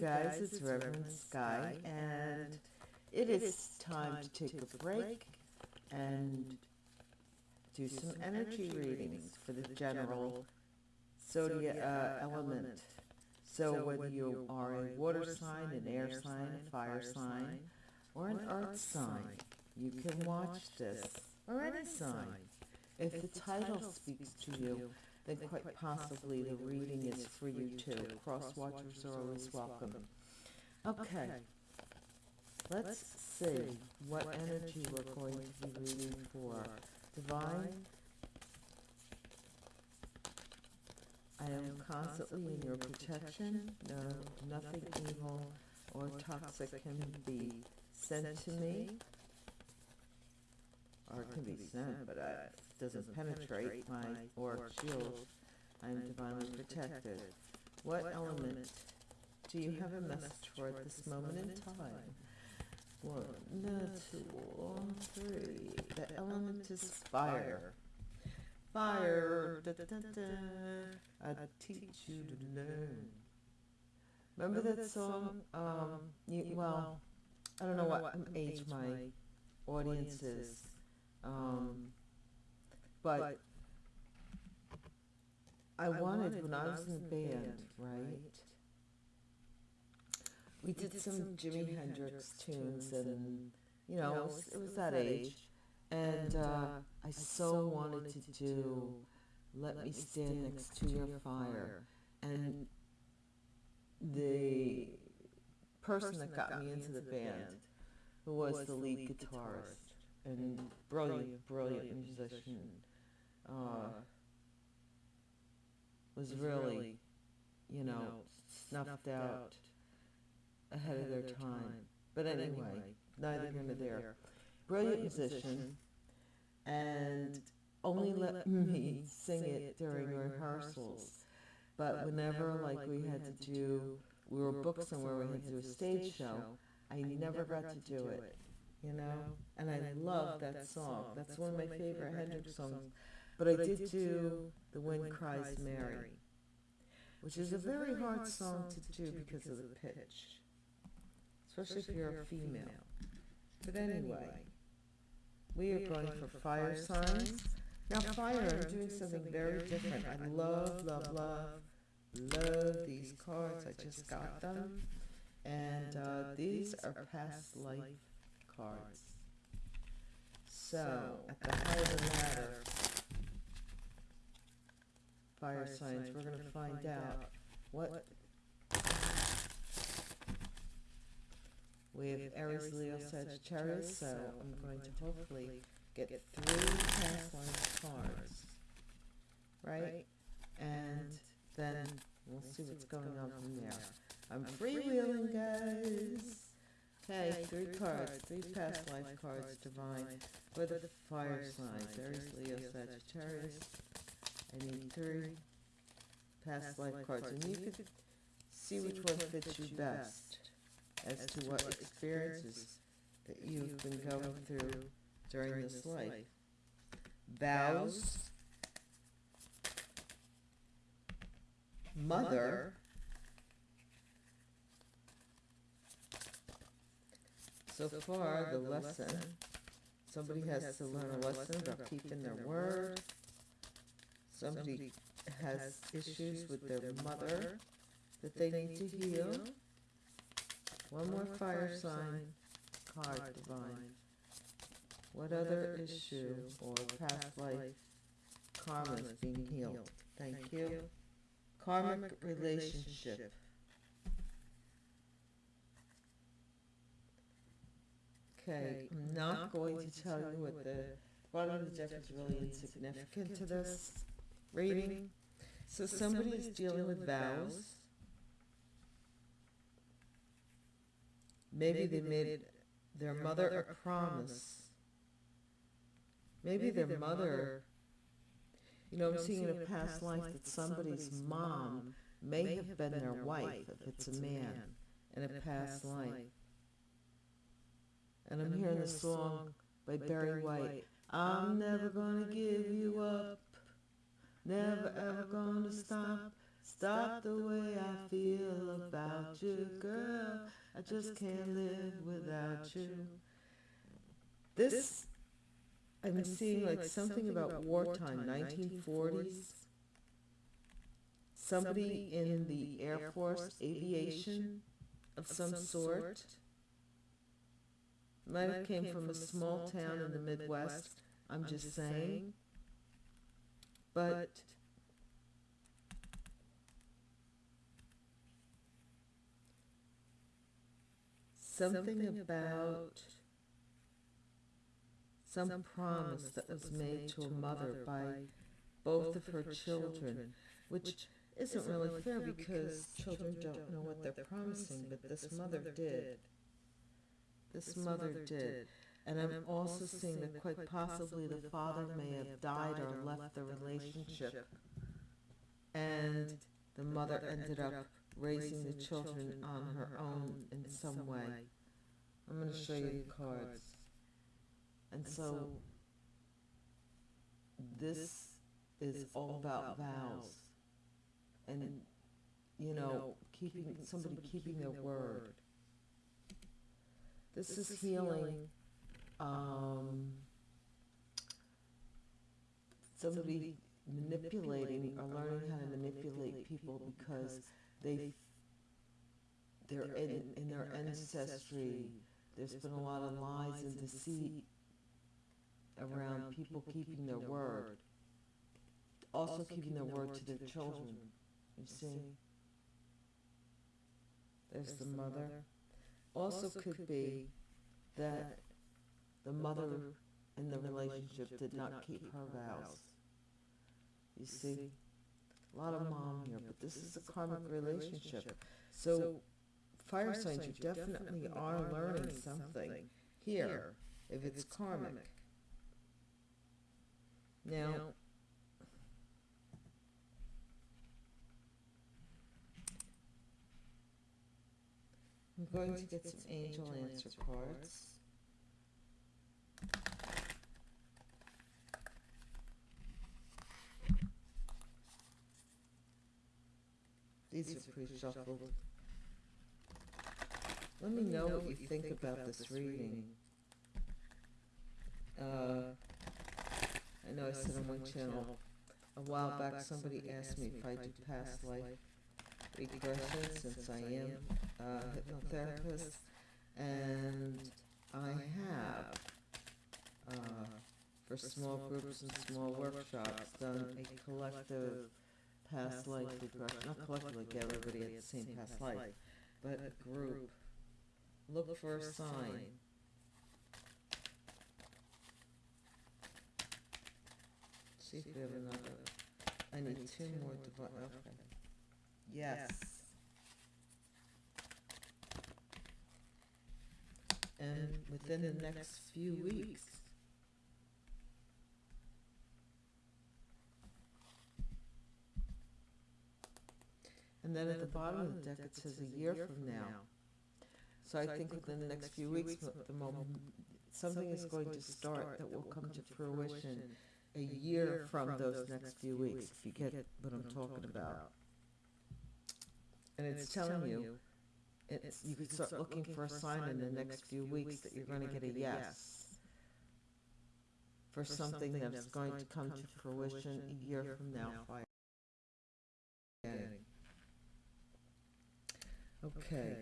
guys, it's Reverend Sky, and it is time to take a break and do some energy readings for the general zodiac uh, element. So whether you are a water sign, an air sign, a fire sign, or an earth sign, you can watch this, or any sign. If the title speaks to you, then quite possibly the reading is for you too. Cross watchers are always welcome. Okay, let's see what energy we're going to be reading for. Divine, I am constantly in your protection. No, nothing evil or toxic can be sent to me or it can be sent, but it doesn't penetrate my auric shield. I am divinely protected. What element do you have a message for at this moment in time? One, two, three. The element is fire. Fire. Da, da, da, I teach you to learn. Remember that song? Um, you, well, I don't know what age my audience is. Um, but I wanted, when I was in the band, right, we did some Jimi Hendrix tunes and, you know, it was, it was that age. And uh, I so wanted to do Let Me Stand Next to Your Fire. And the person that got me into the band, who was the lead guitarist, and brilliant, brilliant musician, uh, was really, you know, snuffed out ahead of their time. But anyway, neither here nor there. Brilliant musician, and only let me sing it during rehearsals. But whenever, like, we had to do, we were booked somewhere, we had to do a stage show, I never got to do it you know? And I love that song. That's one of my favorite Hendrix songs. But I did do The Wind Cries Mary, which is a very hard song to do because of the pitch, especially if you're a female. But anyway, we are going for fire signs. Now fire, I'm doing something very different. I love, love, love, love these cards. I just got them. And uh, these are past life cards. So, at the height of the ladder, fire signs, we're going to find out what we have Aries, Leo, Sagittarius, so I'm going to hopefully get three past life cards, right? And then we'll see what's going on from there. I'm freewheeling, guys. Okay, three cards, three past life cards, divine, for the fire signs, Aries, Leo, Sagittarius. I need three past life cards, and you can see which one fits you best as to what experiences that you've been going through during this life. Vows, mother, So far, the lesson, somebody has to learn a lesson about keeping their word. Somebody has issues with their mother that they need to heal. One more fire sign card, divine. What other issue or past life karma is being healed? Thank you. Karmic relationship. Okay, I'm not going to tell you what the bottom of the deck is really insignificant to this reading. So somebody is dealing with vows. Maybe they made their mother a promise. Maybe their mother, you know, I'm seeing in a past life that somebody's mom may have been their wife, if it's a man, in a past life. And I'm hearing the song by Barry White. I'm never gonna give you up. Never ever gonna stop. Stop the way I feel about you, girl. I just can't live without you. This, I'm seeing like something about wartime, 1940s. Somebody in the Air Force, aviation of some sort. Might have came from a small town in the Midwest, I'm just saying. But something about some promise that was made to a mother by both of her children, which isn't really fair because children don't know what they're promising, but this mother did. This mother did. And I'm also seeing that quite possibly the father may have died or left the relationship. And the mother ended up raising the children on her own in some way. I'm going to show you the cards. And so this is all about vows and, you know, keeping somebody keeping their word. This is healing. Um, somebody manipulating or learning how to manipulate people because they they're in, in their ancestry. There's been a lot of lies and deceit around people keeping their word. Also keeping their word to their children. You see? There's the mother. Also could be that the mother mm-hmm. in the relationship did not keep her vows. You see? A lot of mom here, but this is a karmic relationship. So, fire signs, you definitely are learning something here, if it's karmic. Now, I'm going to get some angel answer cards. These are pre-shuffled. Let me know what you think about this reading. Uh, I know I said on one channel, a while back, somebody asked me if I do past life regression, since I am a hypnotherapist, and I have, uh, for small groups and small workshops, done a collective past life regression, not collectively, get everybody at the same past life, but a group. Look for a sign. See if we have another, I need two more divi- okay. Yes. And within the next few weeks. And then at the bottom of the deck, it says a year from now. So I think within the next few weeks, mo- the moment, something is going to start that will come to fruition a year from those next few weeks, if you get what I'm talking about. And it's telling you, it's, you could start looking for a sign in the next few weeks that you're gonna get a yes. For something that is going to come to fruition a year from now, fire. Okay.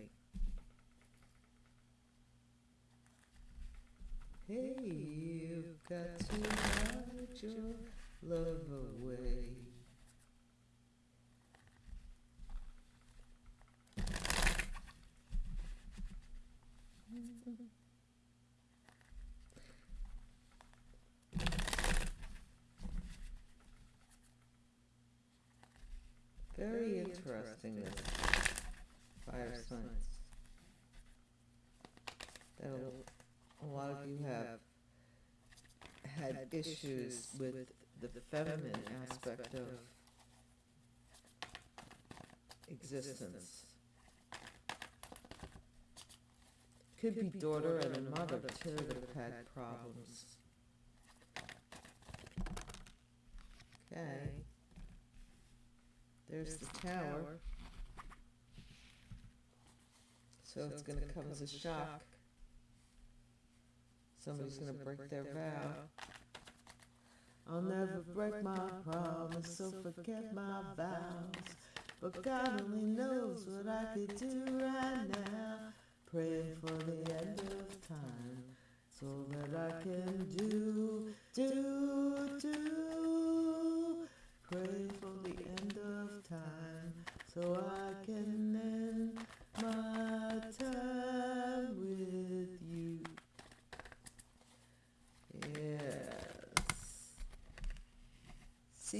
Hey, you've got to hide your love away. Very interesting, fire signs. That a, a lot of you have had issues with the feminine aspect of existence. Could be daughter and a mother too that have had problems. Okay. There's the tower. So it's gonna come as a shock. Somebody's gonna break their vow. I'll never break my promise, so forget my vows. But God only knows what I could do right now. Praying for the end of time, so that I can do, do, do. Pray for the end of time, so I can end my time with you. Yes.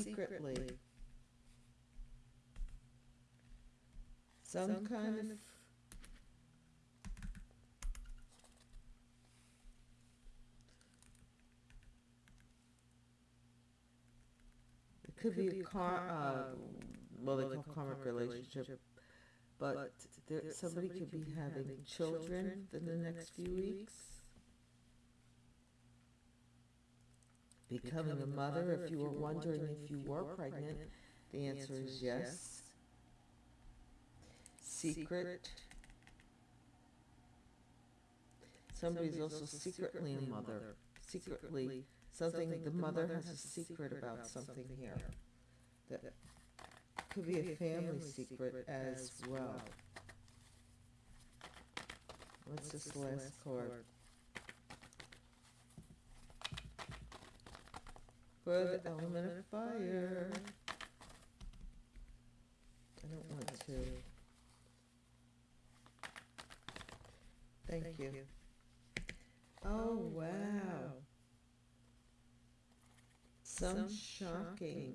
Secretly. Some, kind, of. It could be a car, uh, well, they call karmic relationship, but there, somebody could be having children in the next few weeks. Becoming a mother, if you were wondering if you were pregnant, the answer is yes. Secret. Somebody's also secretly a mother, secretly, something, the mother has a secret about something here. That could be a family secret as well. What's this last card? For the element of fire. I don't want to. Thank you. Oh, oh wow. Some shocking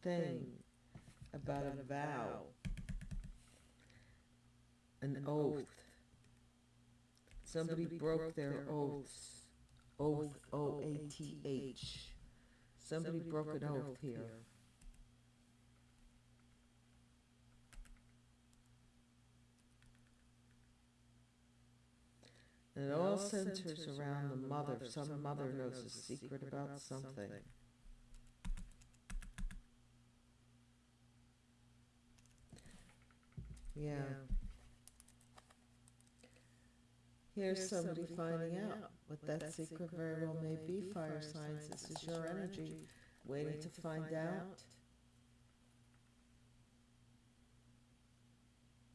thing about a vow. An oath. Somebody broke their oaths. Oath, O-A-T-H. Somebody broke an oath here. And it all centers around the mother. Some mother knows a secret about something. Yeah. Here's somebody finding out what that secret very well may be, fire signs. This is your energy. waiting to find out.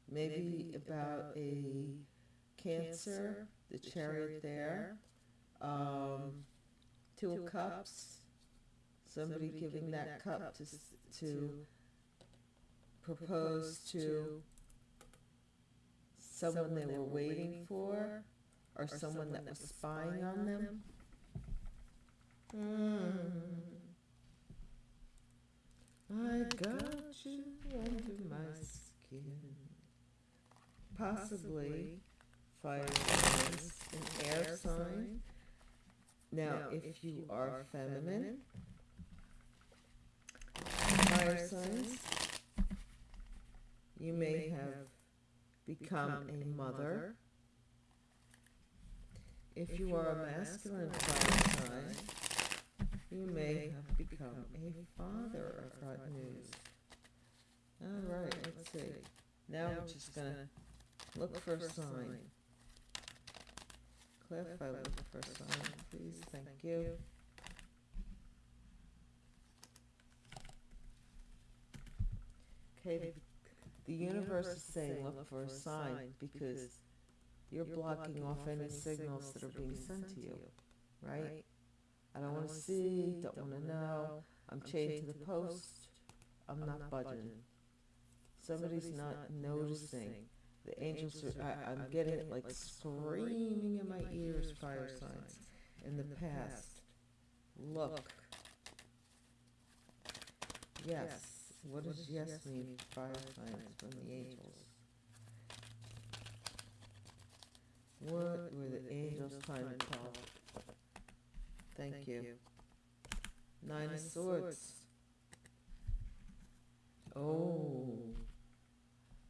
Maybe about a cancer, the chariot there, um, two of cups, somebody giving that cup to, to propose to someone they were waiting for, or someone that was spying on them. Hmm. I got you under my skin. Possibly fire signs, an air sign. Now, if you are feminine, fire signs, you may have become a mother. If you are a masculine sign, you may have become a father, I've news. All right, let's see. Now we're just gonna look for a sign. Clarify, look for a sign, please, thank you. Okay, the universe is saying look for a sign because you're blocking off any signals that are being sent to you, right? I don't wanna see, don't wanna know, I'm chained to the post, I'm not budging. Somebody's not noticing, the angels are, I, I'm getting it like screaming in my ears, fire signs, in the past. Look. Yes, what does yes mean, fire signs from the angels? What were the angels trying to tell? Thank you. Nine of swords. Oh.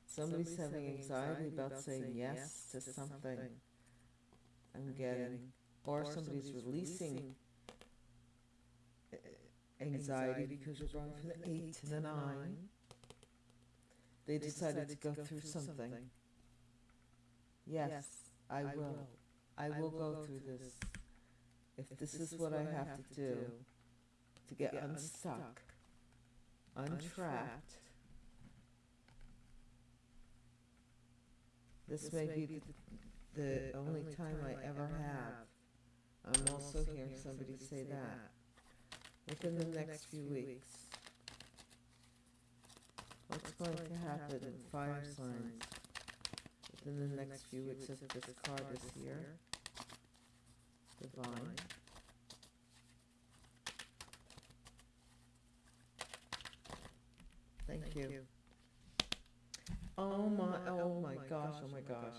Somebody's having anxiety about saying yes to something. I'm getting, or somebody's releasing anxiety because you're going from the eight to the nine. they decided to go through something. Yes, I will. I will go through this. If this is what I have to do to get unstuck, untrapped, this may be the, the only time I ever have. I'm also hearing somebody say that within the next few weeks. What's going to happen in fire signs within the next few weeks if this card is here? Divine. Thank you. Oh my, oh my gosh, oh my gosh.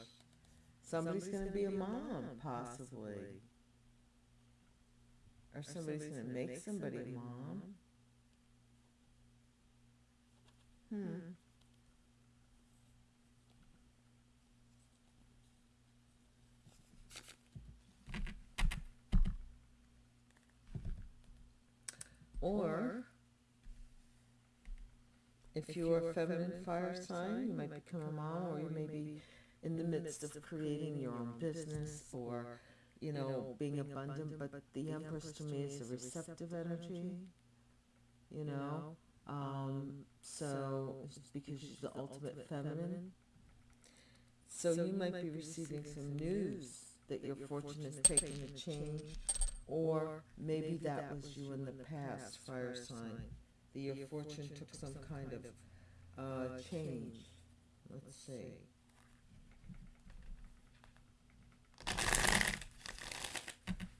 Somebody's gonna be a mom, possibly. Or somebody's gonna make somebody a mom. Hmm. Or, if you are a feminine fire sign, you might become a mom, or you may be in the midst of creating your own business, or, you know, being abundant, but the Empress to me is a receptive energy, you know? Um, so, it's because she's the ultimate feminine. So you might be receiving some news that your fortune is taking a change, or maybe that was you in the past, fire sign, that your fortune took some kind of, uh, change. Let's see.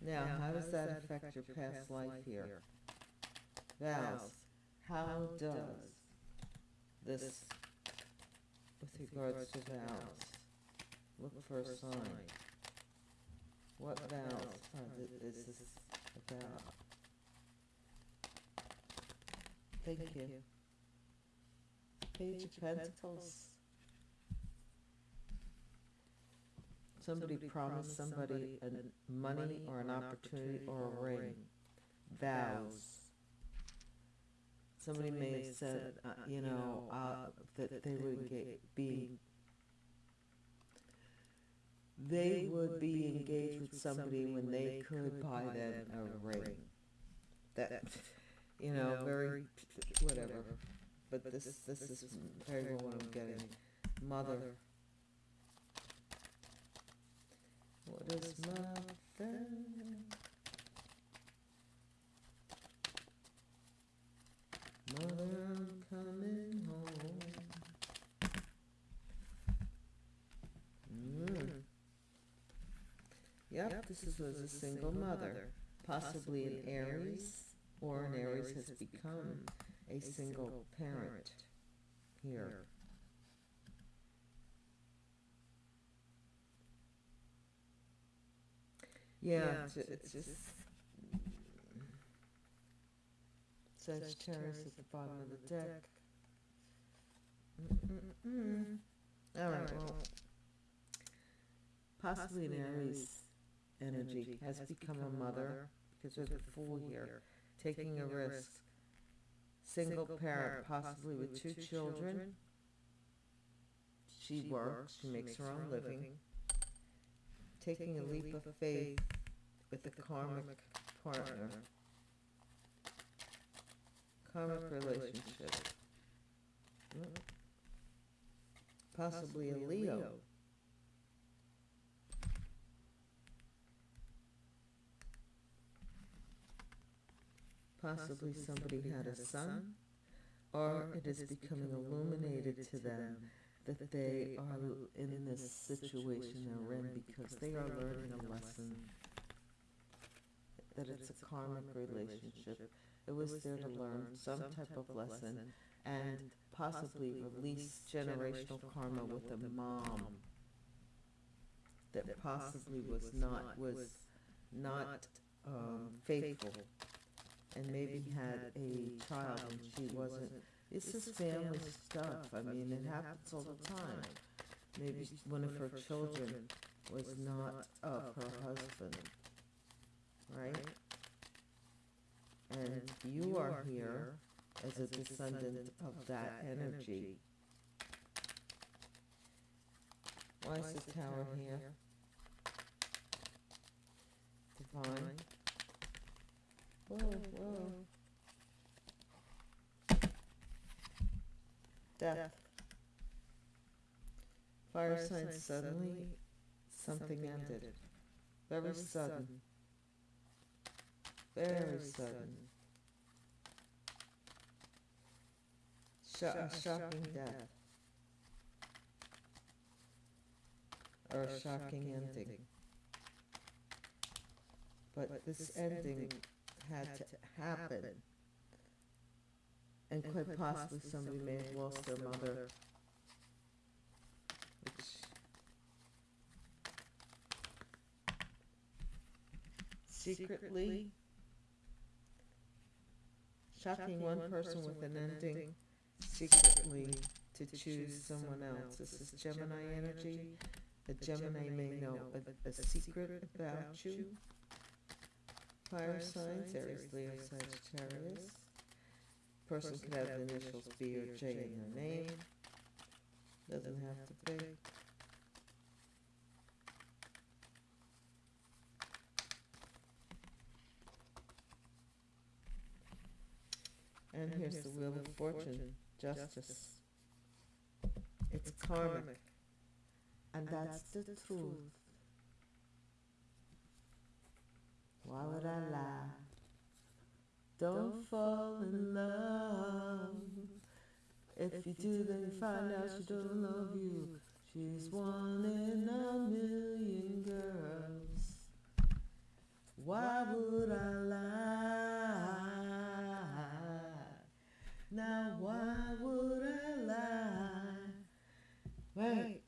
Now, how does that affect your past life here? Vows, how does this, with regards to vows, look for a sign? What vows is this about? Thank you. Page of Pentacles. Somebody promised somebody a money or an opportunity or a ring. Vows. Somebody may have said, uh, you know, uh, that they would get, be, they would be engaged with somebody when they could buy them a ring. That, you know, very, whatever. But this, this is very well what I'm getting. Mother. What is mother? Mother, I'm coming home. Mm. Yep, this is, was a single mother, possibly an Aries, or an Aries has become a single parent here. Yeah, it's, it's just Sagittarius at the bottom of the deck. Mm-mm-mm. All right, well, possibly an Aries energy has become a mother because there's a fool here, taking a risk. Single parent, possibly with two children. She works, she makes her own living. Taking a leap of faith with a karmic partner. Karmic relationship. Possibly a Leo. Possibly somebody had a son, or it is becoming illuminated to them that they are in this situation they're in because they are learning a lesson. That it's a karmic relationship. It was there to learn some type of lesson and possibly release generational karma with a mom that possibly was not, was not um, faithful and maybe had a child and she wasn't. This is family stuff. I mean, it happens all the time. Maybe one of her children was not of her husband, right? And you are here as a descendant of that energy. Why is the tower here? Divine. Whoa, whoa. Death. Fire signs suddenly, something ended. Very sudden. Very sudden. Sho- a shocking death. Or a shocking ending. But this ending had to happen. And quite possibly somebody may have lost their mother. Which secretly shocking one person with an ending secretly to choose someone else. This is Gemini energy. A Gemini may know a, a secret about you. Fire signs, Aries, Leo, Sagittarius. Person could have the initials B or J in their name. Doesn't have to be. And here's the Wheel of Fortune, Justice. It's karmic. And that's the truth. Why would I lie? Don't fall in love. If you do, then you find out she don't love you. She's one in a million girls. Why would I lie? Now, why would I lie? Wait.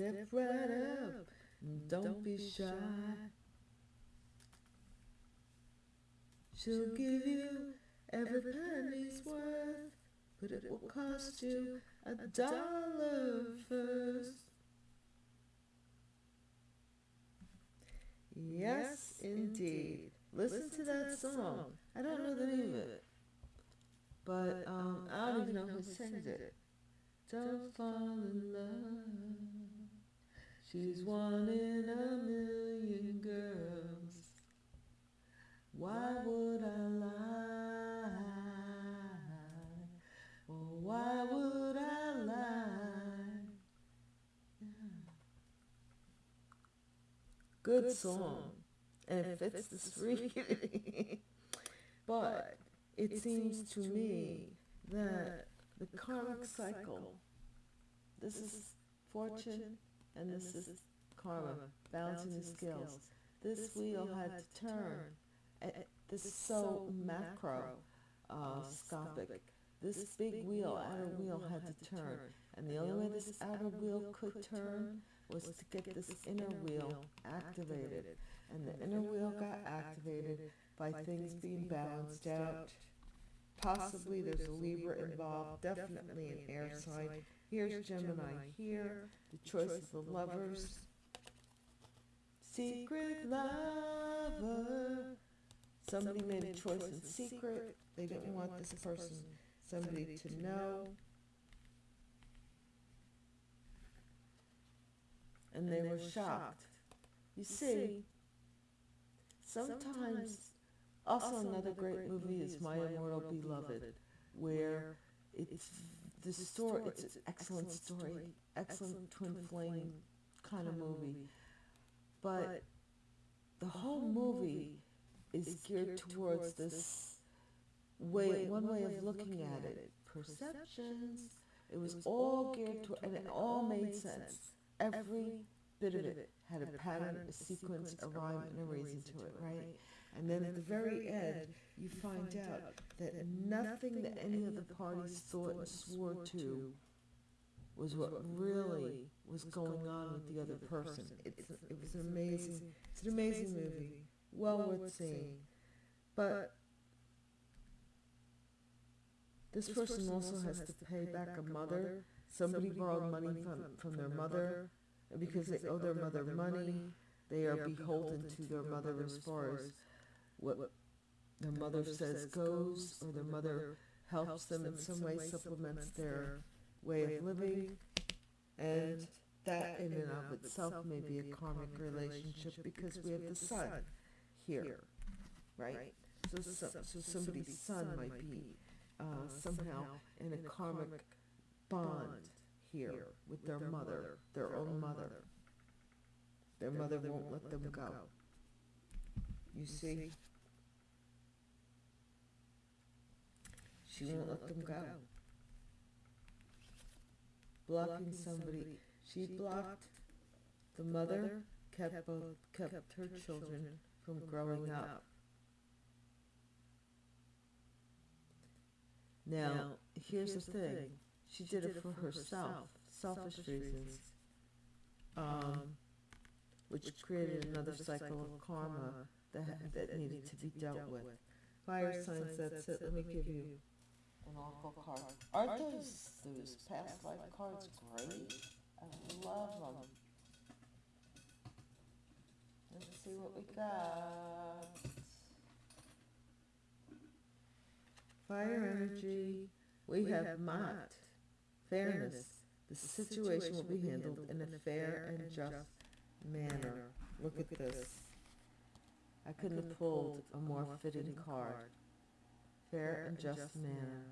Step right up, and don't be shy. She'll give you every penny's worth, but it will cost you a dollar first. Yes, indeed. Listen to that song. I don't know the name of it, but um, I don't even know who sings it. Don't fall in love. She's one in a million girls. Why would I lie? Oh, why would I lie? Good song, and it fits this reading. but it seems to me that the karmic cycle, this is fortune and this is karma, balancing the scales. This wheel had to turn. Uh, This is so macro, uh, scopic. This big wheel, outer wheel had to turn. And the only way this outer wheel could turn was to get this inner wheel activated. And the inner wheel got activated by things being balanced out. Possibly there's a Libra involved, definitely an air sign. Here's Gemini here, the choice of the lovers. Secret lover. Somebody made a choice in secret. They didn't want this person, somebody to know. And they were shocked. You see, sometimes, also another great movie is My Immortal Beloved, where it's the story, it's an excellent story, excellent twin flame kind of movie. But the whole movie is geared towards this way, one way of looking at it. Perceptions. It was all geared to, and it all made sense. Every bit of it had a pattern, a sequence, a rhyme, and a reason to it, right? And then at the very end, you find out that nothing that any of the parties thought and swore to was what really was going on with the other person. It's, it was an amazing, it's an amazing movie, well worth seeing. But this person also has to pay back a mother. Somebody borrowed money from, from their mother, and because they owe their mother money, they are beholden to their mother as far as what their mother says goes, or their mother helps them in some way, supplements their way of living. And that in and of itself may be a karmic relationship because we have the sun here, right? So, so, so somebody's son might be uh, somehow in a karmic bond here with their mother, their own mother. Their mother won't let them go. You see? She won't let them go. Blocking somebody, she blocked the mother, kept both, kept her children from growing up. Now, here's the thing, she did it for herself, selfish reasons, um, which created another cycle of karma that, that needed to be dealt with. Fire signs, that's it, let me give you card. Aren't those, those past life cards great? I love them. Let's see what we got. Fire energy, we have Mott, fairness. The situation will be handled in a fair and just manner. Look at this. I couldn't have pulled a more fitting card. Fair and just manner.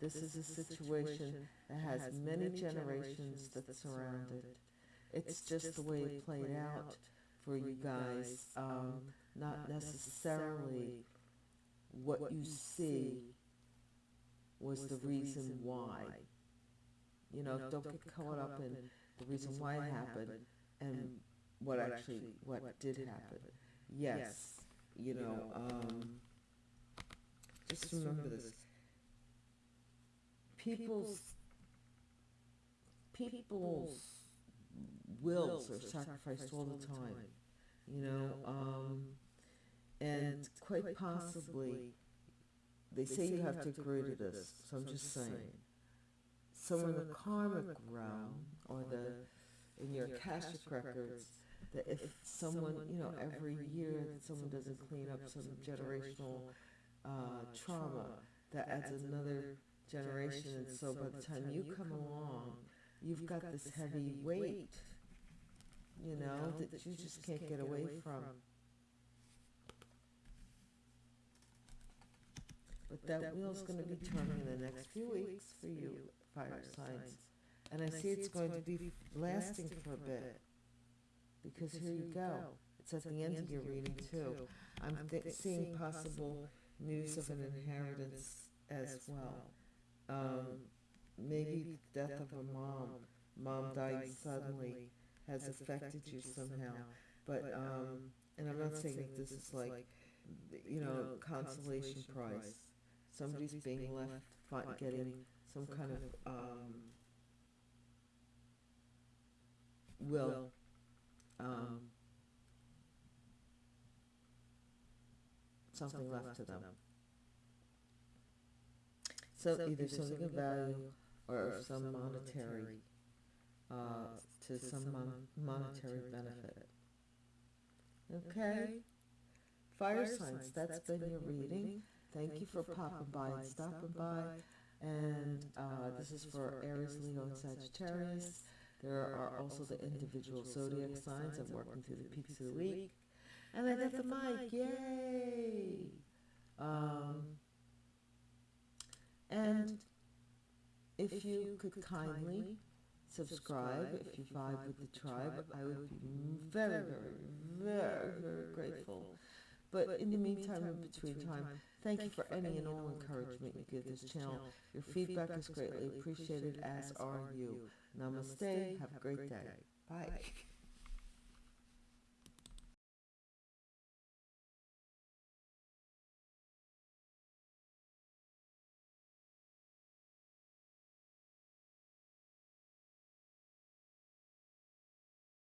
This is a situation that has many generations that surround it. It's just the way it played out for you guys, um, not necessarily what you see was the reason why. You know, don't get caught up in the reason why it happened and what actually, what did happen. Yes, you know, um, just remember this. People's, people's wills are sacrificed all the time, you know, um, and quite possibly, they say you have to agree to this, so I'm just saying. So in the karmic realm, or the, in your Akashic records, that if someone, you know, every year that someone doesn't clean up some generational uh, trauma, that adds another generation, and so by the time you come along, you've got this heavy weight, you know, that you just can't get away from. But that wheel's gonna be turning in the next few weeks for you, fire signs. And I see it's going to be lasting for a bit. Because here you go, it's at the end of your reading too. I'm seeing possible news of an inheritance as well. Um, maybe the death of a mom, mom died suddenly, has affected you somehow. But, um, and I'm not saying that this is like, you know, consolation prize. Somebody's being left, getting some kind of, um, will, um, something left to them. So either something of value or some monetary, uh, to some mon- monetary benefit. Okay? Fire signs, that's been your reading. Thank you for popping by and stopping by. And, uh, this is for Aries, Leo, and Sagittarius. There are also the individual zodiac signs. I'm working through the peaks of the week. And I got the mic, yay! Um, and if you could kindly subscribe, if you vibe with the tribe, I would be very, very, very, very grateful. But in the meantime, in between time, thank you for any and all encouragement you give this channel. Your feedback is greatly appreciated, as are you. Namaste. Have a great day. Bye.